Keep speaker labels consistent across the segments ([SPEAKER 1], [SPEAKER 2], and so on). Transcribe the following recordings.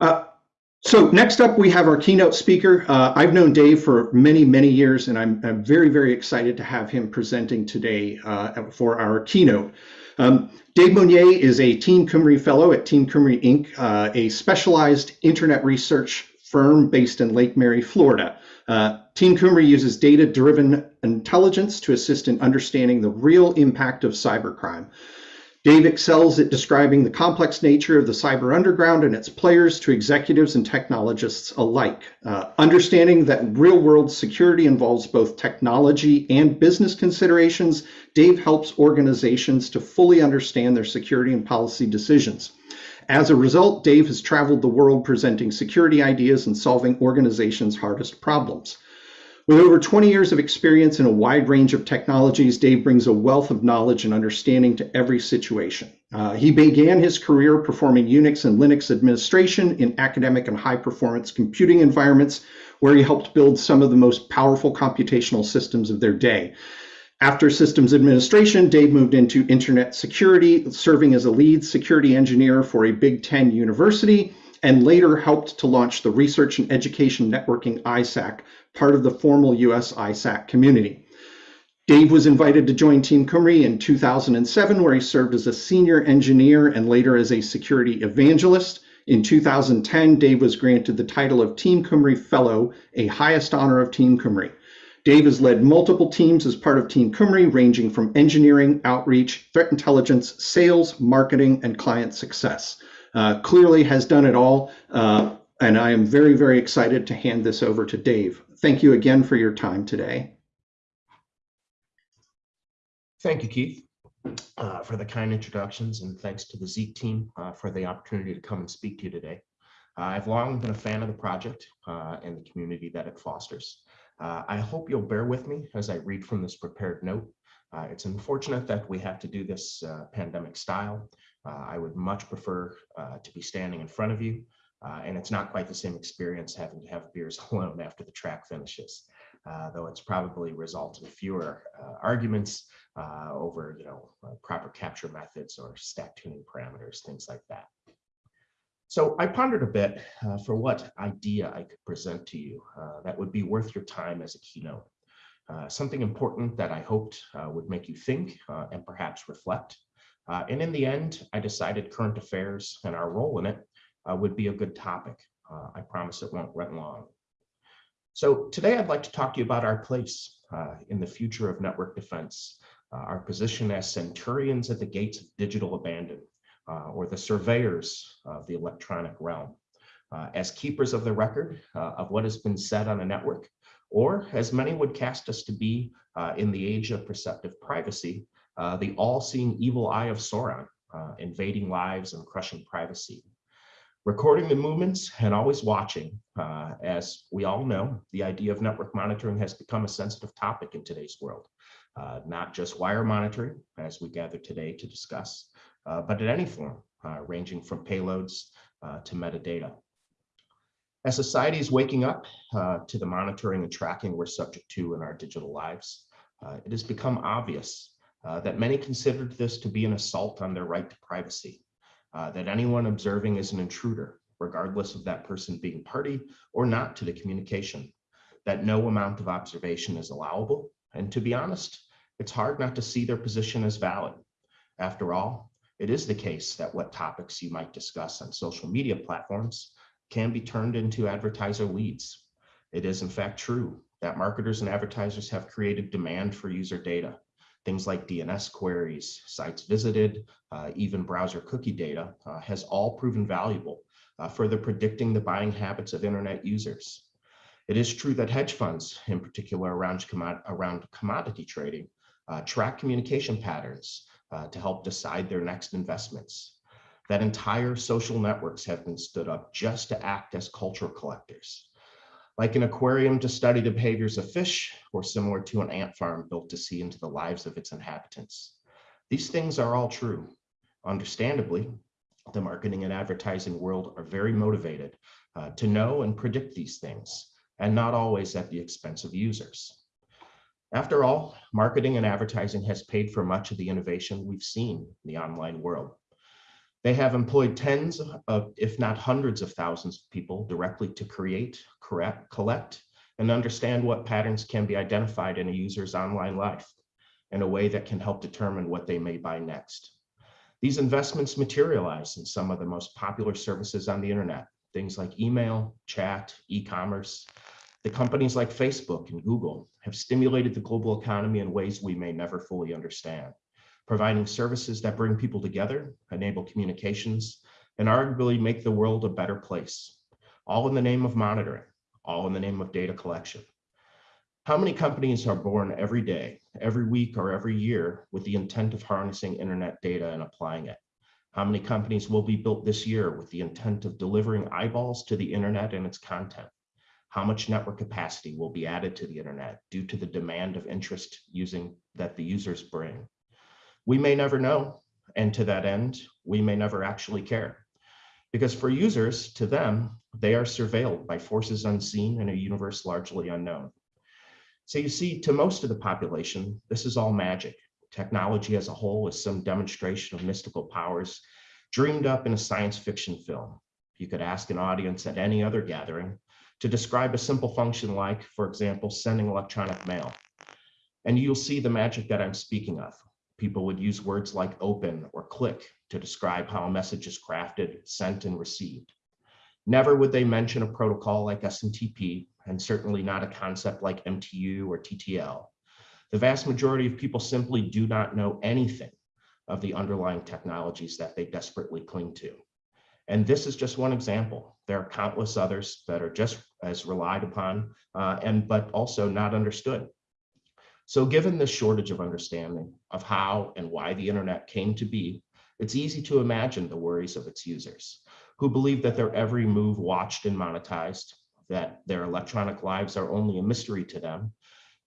[SPEAKER 1] Uh, so next up, we have our keynote speaker. Uh, I've known Dave for many, many years, and I'm, I'm very, very excited to have him presenting today uh, for our keynote. Um, Dave Monnier is a Team Cymru Fellow at Team Cymru Inc., uh, a specialized internet research firm based in Lake Mary, Florida. Uh, Team Cymru uses data-driven intelligence to assist in understanding the real impact of cybercrime. Dave excels at describing the complex nature of the cyber underground and its players to executives and technologists alike. Uh, understanding that real world security involves both technology and business considerations, Dave helps organizations to fully understand their security and policy decisions. As a result, Dave has traveled the world presenting security ideas and solving organizations' hardest problems. With over 20 years of experience in a wide range of technologies, Dave brings a wealth of knowledge and understanding to every situation. Uh, he began his career performing Unix and Linux administration in academic and high performance computing environments, where he helped build some of the most powerful computational systems of their day. After systems administration, Dave moved into internet security, serving as a lead security engineer for a Big Ten university, and later helped to launch the Research and Education Networking ISAC, part of the formal US ISAC community. Dave was invited to join Team Cymru in 2007, where he served as a senior engineer and later as a security evangelist. In 2010, Dave was granted the title of Team Cymru Fellow, a highest honor of Team Cymru. Dave has led multiple teams as part of Team Cymru, ranging from engineering, outreach, threat intelligence, sales, marketing, and client success. Uh, clearly has done it all, uh, and I am very, very excited to hand this over to Dave thank you again for your time today.
[SPEAKER 2] Thank you, Keith, uh, for the kind introductions, and thanks to the Zeek team uh, for the opportunity to come and speak to you today. I've long been a fan of the project uh, and the community that it fosters. Uh, I hope you'll bear with me as I read from this prepared note. It's unfortunate that we have to do this pandemic style. I would much prefer to be standing in front of you uh, and it's not quite the same experience having to have beers alone after the track finishes, uh, though it's probably resulted in fewer uh, arguments uh, over, you know, uh, proper capture methods or stack tuning parameters, things like that. So I pondered a bit uh, for what idea I could present to you that would be worth your time as a keynote. something important that I hoped would make you think and perhaps reflect. And in the end, I decided current affairs and our role in it uh, would be a good topic. Uh, I promise it won't run long. So today I'd like to talk to you about our place uh, in the future of network defense, uh, our position as centurions at the gates of digital abandon, uh, or the surveyors of the electronic realm, uh, as keepers of the record of what has been said on a network, or as many would cast us to be in the age of perceptive privacy, the all-seeing evil eye of Sauron, invading lives and crushing privacy recording the movements and always watching. Uh, as we all know, the idea of network monitoring has become a sensitive topic in today's world, uh, not just wire monitoring, as we gather today to discuss, uh, but in any form, uh, ranging from payloads uh, to metadata. As society is waking up uh, to the monitoring and tracking we're subject to in our digital lives, it has become obvious that many considered this to be an assault on their right to privacy uh, that anyone observing is an intruder, regardless of that person being party or not to the communication, that no amount of observation is allowable. And to be honest, it's hard not to see their position as valid. After all, it is the case that what topics you might discuss on social media platforms can be turned into advertiser leads. It is in fact true that marketers and advertisers have created demand for user data things like DNS queries, sites visited, uh, even browser cookie data uh, has all proven valuable, uh, further predicting the buying habits of internet users. It is true that hedge funds, in particular around, around commodity trading, uh, track communication patterns uh, to help decide their next investments. That entire social networks have been stood up just to act as cultural collectors like an aquarium to study the behaviors of fish, or similar to an ant farm built to see into the lives of its inhabitants. These things are all true. Understandably, the marketing and advertising world are very motivated uh, to know and predict these things, and not always at the expense of users. After all, marketing and advertising has paid for much of the innovation we've seen in the online world. They have employed tens of, if not hundreds of thousands of people directly to create, correct, collect, and understand what patterns can be identified in a user's online life in a way that can help determine what they may buy next. These investments materialize in some of the most popular services on the internet, things like email, chat, e-commerce. The companies like Facebook and Google have stimulated the global economy in ways we may never fully understand, providing services that bring people together, enable communications, and arguably make the world a better place, all in the name of monitoring, all in the name of data collection. How many companies are born every day, every week, or every year with the intent of harnessing internet data and applying it? How many companies will be built this year with the intent of delivering eyeballs to the internet and its content? How much network capacity will be added to the internet due to the demand of interest using that the users bring? We may never know, and to that end, we may never actually care. Because for users, to them, they are surveilled by forces unseen in a universe largely unknown. So you see, to most of the population, this is all magic. Technology as a whole is some demonstration of mystical powers dreamed up in a science fiction film. You could ask an audience at any other gathering to describe a simple function like, for example, sending electronic mail. And you'll see the magic that I'm speaking of. People would use words like open or click to describe how a message is crafted, sent, and received. Never would they mention a protocol like SMTP and certainly not a concept like MTU or TTL. The vast majority of people simply do not know anything of the underlying technologies that they desperately cling to. And this is just one example. There are countless others that are just as relied upon uh, and but also not understood. So given this shortage of understanding of how and why the internet came to be, it's easy to imagine the worries of its users who believe that their every move watched and monetized, that their electronic lives are only a mystery to them,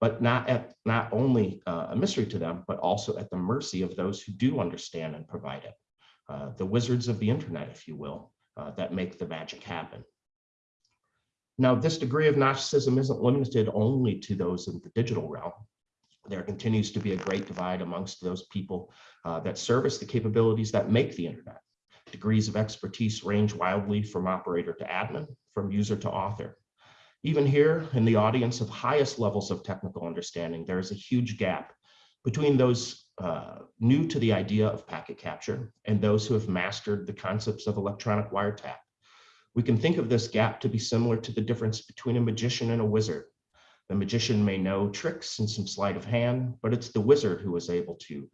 [SPEAKER 2] but not at not only uh, a mystery to them, but also at the mercy of those who do understand and provide it. Uh, the wizards of the internet, if you will, uh, that make the magic happen. Now, this degree of Gnosticism isn't limited only to those in the digital realm. There continues to be a great divide amongst those people uh, that service the capabilities that make the internet. Degrees of expertise range wildly from operator to admin, from user to author. Even here in the audience of highest levels of technical understanding, there is a huge gap between those uh, new to the idea of packet capture and those who have mastered the concepts of electronic wiretap. We can think of this gap to be similar to the difference between a magician and a wizard. The magician may know tricks and some sleight of hand, but it's the wizard who is able to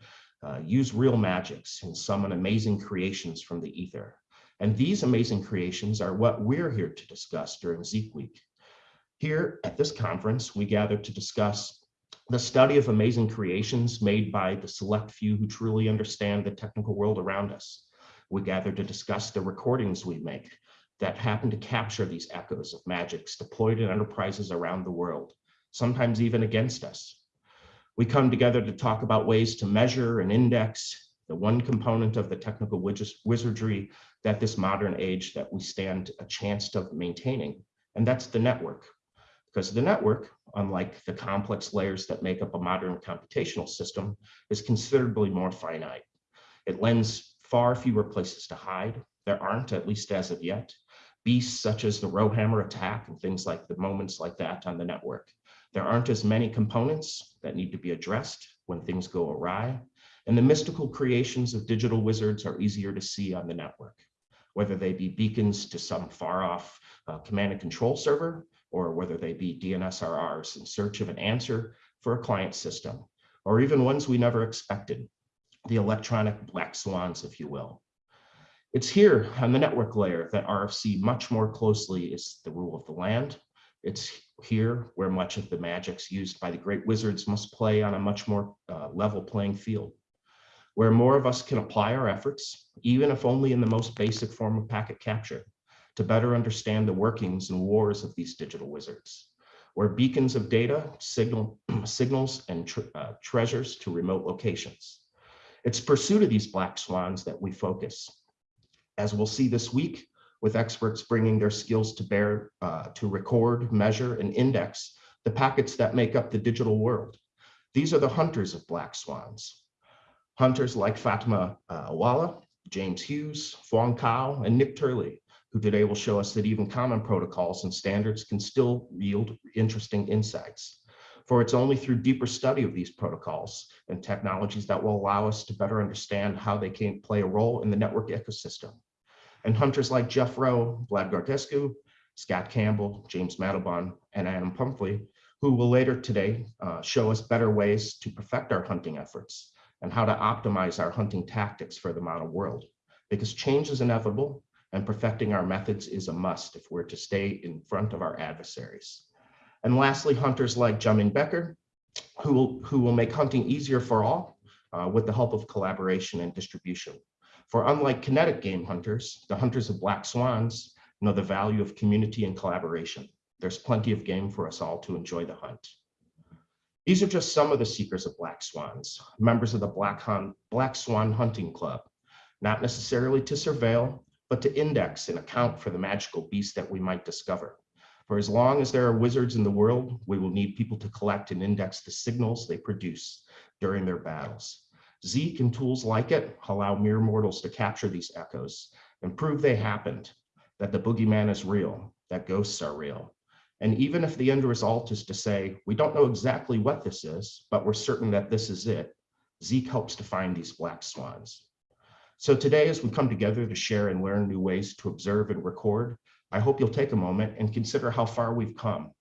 [SPEAKER 2] uh, use real magics and summon amazing creations from the ether. And these amazing creations are what we're here to discuss during Zeek Week. Here at this conference, we gather to discuss the study of amazing creations made by the select few who truly understand the technical world around us. We gather to discuss the recordings we make that happen to capture these echoes of magics deployed in enterprises around the world, sometimes even against us. We come together to talk about ways to measure and index the one component of the technical wizardry that this modern age that we stand a chance of maintaining, and that's the network. Because the network, unlike the complex layers that make up a modern computational system, is considerably more finite. It lends far fewer places to hide. There aren't, at least as of yet, beasts such as the Rowhammer attack and things like the moments like that on the network. There aren't as many components that need to be addressed when things go awry, and the mystical creations of digital wizards are easier to see on the network, whether they be beacons to some far off uh, command and control server or whether they be DNSRRs in search of an answer for a client system, or even ones we never expected, the electronic black swans, if you will. It's here on the network layer that RFC much more closely is the rule of the land. It's here where much of the magics used by the great wizards must play on a much more uh, level playing field, where more of us can apply our efforts, even if only in the most basic form of packet capture to better understand the workings and wars of these digital wizards, where beacons of data signal signals and tre uh, treasures to remote locations. It's pursuit of these black swans that we focus. As we'll see this week, with experts bringing their skills to bear uh, to record, measure, and index the packets that make up the digital world. These are the hunters of black swans. Hunters like Fatima uh, Awala James Hughes, Fong Kao, and Nick Turley, who today will show us that even common protocols and standards can still yield interesting insights. For it's only through deeper study of these protocols and technologies that will allow us to better understand how they can play a role in the network ecosystem. And hunters like Jeff Rowe, Vlad Grigorescu, Scott Campbell, James Mandelbaum, and Adam Pumphrey, who will later today uh, show us better ways to perfect our hunting efforts and how to optimize our hunting tactics for the modern world. Because change is inevitable and perfecting our methods is a must if we're to stay in front of our adversaries. And lastly, hunters like Jumming Becker, who will, who will make hunting easier for all uh, with the help of collaboration and distribution. For unlike kinetic game hunters, the hunters of black swans know the value of community and collaboration. There's plenty of game for us all to enjoy the hunt. These are just some of the seekers of black swans, members of the Black, Hunt, black Swan Hunting Club, not necessarily to surveil, but to index and account for the magical beasts that we might discover. For as long as there are wizards in the world, we will need people to collect and index the signals they produce during their battles. Zeek and tools like it allow mere mortals to capture these echoes and prove they happened, that the boogeyman is real, that ghosts are real. And even if the end result is to say, we don't know exactly what this is, but we're certain that this is it, Zeek helps to find these black swans. So today, as we come together to share and learn new ways to observe and record, I hope you'll take a moment and consider how far we've come.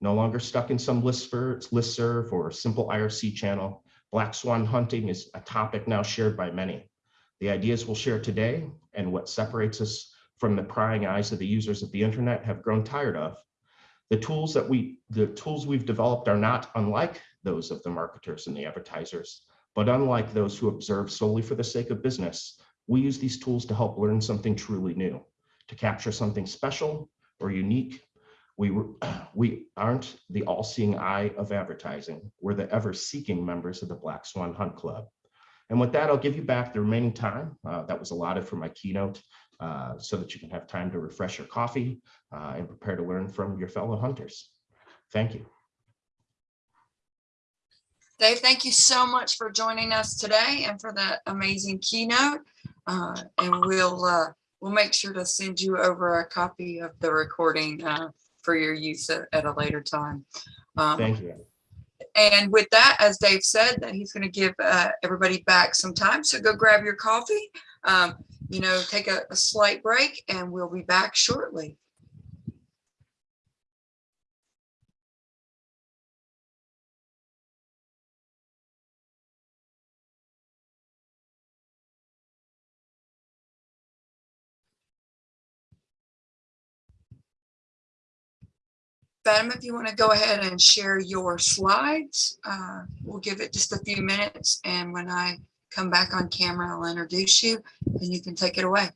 [SPEAKER 2] No longer stuck in some listserv or simple IRC channel, black swan hunting is a topic now shared by many. The ideas we'll share today and what separates us from the prying eyes of the users of the internet have grown tired of. The tools that we, the tools we've developed are not unlike those of the marketers and the advertisers, but unlike those who observe solely for the sake of business, we use these tools to help learn something truly new, to capture something special or unique. We, we aren't the all-seeing eye of advertising. We're the ever-seeking members of the Black Swan Hunt Club. And with that, I'll give you back the remaining time uh, that was allotted for my keynote uh, so that you can have time to refresh your coffee uh, and prepare to learn from your fellow hunters. Thank you.
[SPEAKER 3] Dave, thank you so much for joining us today and for that amazing keynote. Uh, and we'll uh, we'll make sure to send you over a copy of the recording uh, for your use at, at, a later time.
[SPEAKER 2] Um, thank you.
[SPEAKER 3] And with that, as Dave said, that he's going to give uh, everybody back some time. So go grab your coffee. Um, you know, take a, a slight break and we'll be back shortly. Fatima, if you want to go ahead and share your slides, uh, we'll give it just a few minutes. And when I come back on camera, I'll introduce you and you can take it away.